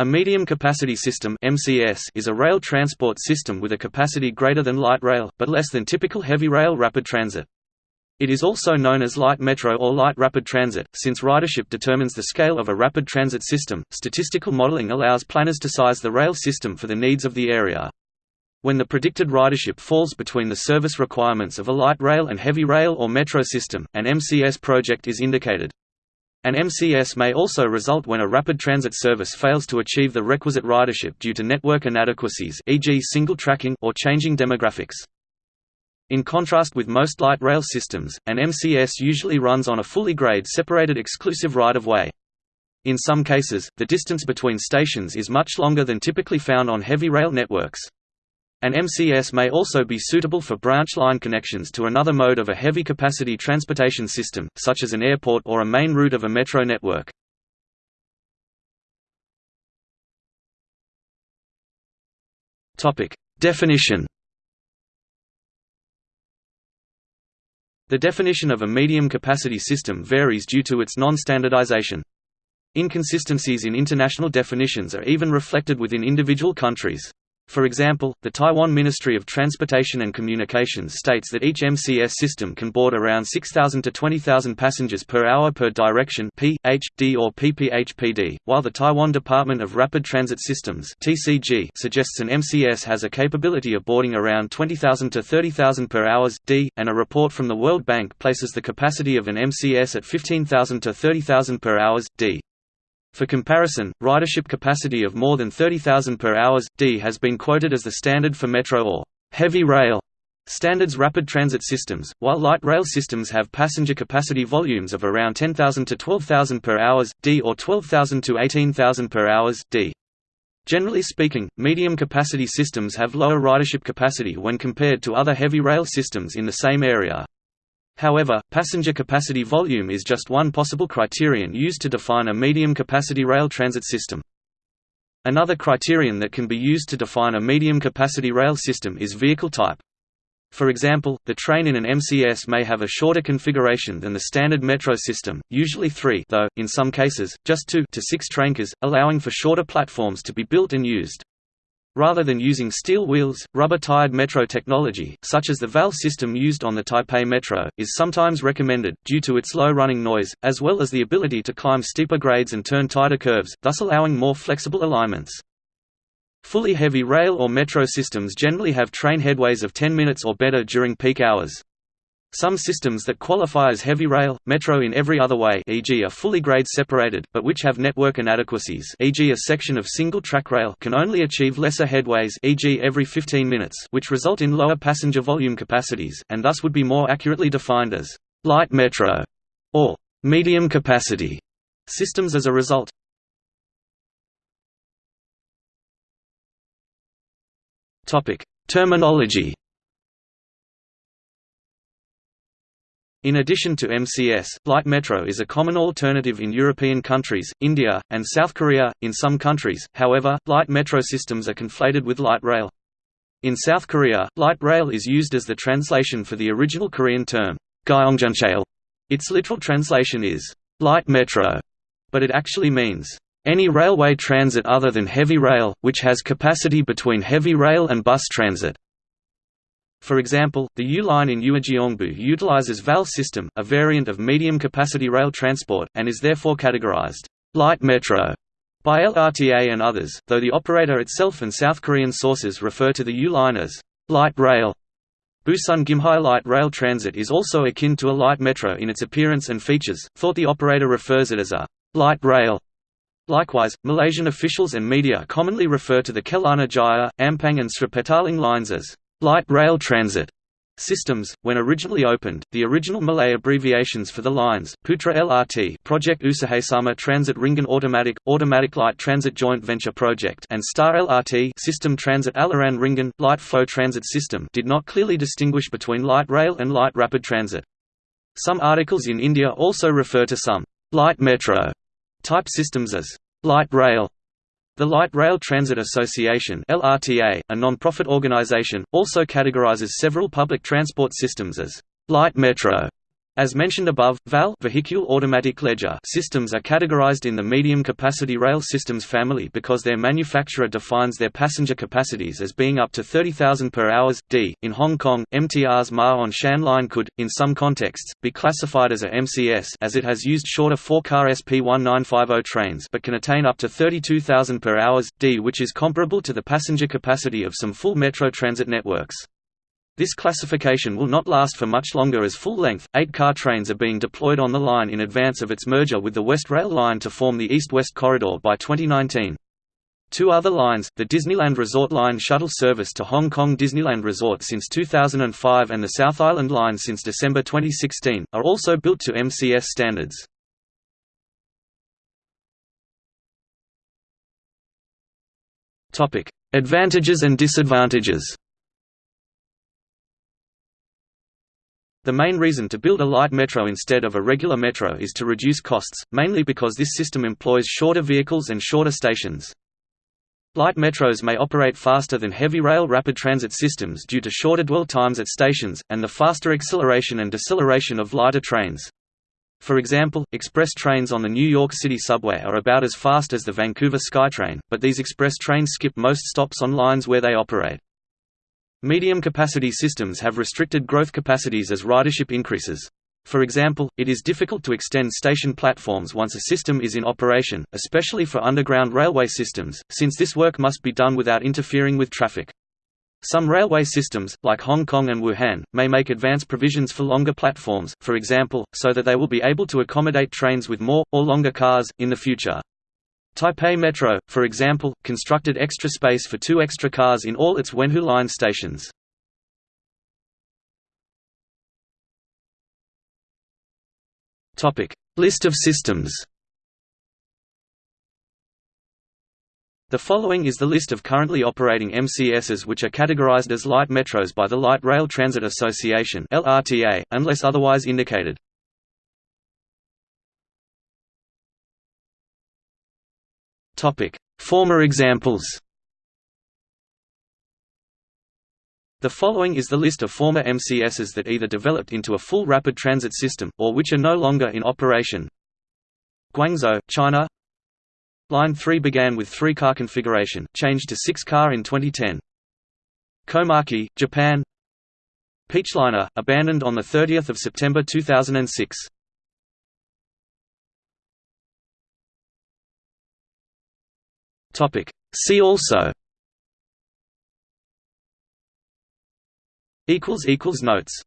A medium capacity system (MCS) is a rail transport system with a capacity greater than light rail but less than typical heavy rail rapid transit. It is also known as light metro or light rapid transit. Since ridership determines the scale of a rapid transit system, statistical modeling allows planners to size the rail system for the needs of the area. When the predicted ridership falls between the service requirements of a light rail and heavy rail or metro system, an MCS project is indicated. An MCS may also result when a rapid transit service fails to achieve the requisite ridership due to network inadequacies e.g. single tracking or changing demographics. In contrast with most light rail systems, an MCS usually runs on a fully grade separated exclusive right-of-way. In some cases, the distance between stations is much longer than typically found on heavy rail networks. An MCS may also be suitable for branch line connections to another mode of a heavy-capacity transportation system, such as an airport or a main route of a metro network. Definition The definition of a medium-capacity system varies due to its non-standardization. Inconsistencies in international definitions are even reflected within individual countries. For example, the Taiwan Ministry of Transportation and Communications states that each MCS system can board around 6,000 to 20,000 passengers per hour per direction P, H, D or PPHPD, while the Taiwan Department of Rapid Transit Systems TCG suggests an MCS has a capability of boarding around 20,000 to 30,000 per hours D, and a report from the World Bank places the capacity of an MCS at 15,000 to 30,000 per hours D. For comparison, ridership capacity of more than 30,000 per hours, d has been quoted as the standard for metro or heavy rail standards rapid transit systems, while light rail systems have passenger capacity volumes of around 10,000 to 12,000 per hours, d or 12,000 to 18,000 per hours, d. Generally speaking, medium capacity systems have lower ridership capacity when compared to other heavy rail systems in the same area. However, passenger capacity volume is just one possible criterion used to define a medium-capacity rail transit system. Another criterion that can be used to define a medium-capacity rail system is vehicle type. For example, the train in an MCS may have a shorter configuration than the standard metro system, usually three though, in some cases, just two to six traincars, allowing for shorter platforms to be built and used. Rather than using steel wheels, rubber-tired metro technology, such as the VAL system used on the Taipei Metro, is sometimes recommended, due to its low running noise, as well as the ability to climb steeper grades and turn tighter curves, thus allowing more flexible alignments. Fully heavy rail or metro systems generally have train headways of 10 minutes or better during peak hours. Some systems that qualify as heavy rail, metro in every other way e.g. are fully grade separated, but which have network inadequacies e.g. a section of single-track rail can only achieve lesser headways e.g. every 15 minutes which result in lower passenger volume capacities, and thus would be more accurately defined as light metro or medium capacity systems as a result. Terminology In addition to MCS, light metro is a common alternative in European countries, India, and South Korea. In some countries, however, light metro systems are conflated with light rail. In South Korea, light rail is used as the translation for the original Korean term, gyeongjeonchail. Its literal translation is light metro, but it actually means any railway transit other than heavy rail, which has capacity between heavy rail and bus transit. For example, the U line in Uijeongbu utilizes VAL system, a variant of medium-capacity rail transport, and is therefore categorized light metro by LRTA and others, though the operator itself and South Korean sources refer to the U line as light rail. Busan Gimhae Light Rail Transit is also akin to a light metro in its appearance and features, thought the operator refers it as a light rail. Likewise, Malaysian officials and media commonly refer to the Kelana Jaya, Ampang and Sri Petaling lines as Light rail transit systems. When originally opened, the original Malay abbreviations for the lines Putra LRT Projek Usahasama Transit Ringan Automatik Automatic Light Transit Joint Venture Project and Star LRT Sistem Transit Aliran Ringan Light Flow Transit System did not clearly distinguish between light rail and light rapid transit. Some articles in India also refer to some light metro type systems as light rail the Light Rail Transit Association LRTA, a non-profit organization, also categorizes several public transport systems as light metro, As mentioned above, VAL Véhicule Automatique Léger systems are categorized in the medium-capacity rail systems family because their manufacturer defines their passenger capacities as being up to 30,000 per hours, d. In Hong Kong, MTR's Ma On Shan line could, in some contexts, be classified as a MCS as it has used shorter four-car SP1950 trains but can attain up to 32,000 per hours, d which is comparable to the passenger capacity of some full metro transit networks. This classification will not last for much longer as full-length, eight-car trains are being deployed on the line in advance of its merger with the West Rail line to form the East-West Corridor by 2019. Two other lines, the Disneyland Resort Line shuttle service to Hong Kong Disneyland Resort since 2005 and the South Island Line since December 2016, are also built to MCS standards. Advantages and disadvantages The main reason to build a light metro instead of a regular metro is to reduce costs, mainly because this system employs shorter vehicles and shorter stations. Light metros may operate faster than heavy rail rapid transit systems due to shorter dwell times at stations, and the faster acceleration and deceleration of lighter trains. For example, express trains on the New York City subway are about as fast as the Vancouver SkyTrain, but these express trains skip most stops on lines where they operate. Medium-capacity systems have restricted growth capacities as ridership increases. For example, it is difficult to extend station platforms once a system is in operation, especially for underground railway systems, since this work must be done without interfering with traffic. Some railway systems, like Hong Kong and Wuhan, may make advance provisions for longer platforms, for example, so that they will be able to accommodate trains with more, or longer cars, in the future. Taipei Metro, for example, constructed extra space for two extra cars in all its Wenhu Line stations. List of systems The following is the list of currently operating MCSs which are categorized as light metros by the Light Rail Transit Association unless otherwise indicated. Former examples The following is the list of former MCSs that either developed into a full rapid transit system, or which are no longer in operation. Guangzhou, China Line 3 began with three-car configuration, changed to six-car in 2010. Komaki, Japan Peachliner, abandoned on 30 September 2006. Topic. See also Equals equals notes